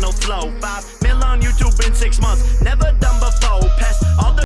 No flow. Five mil on YouTube in six months. Never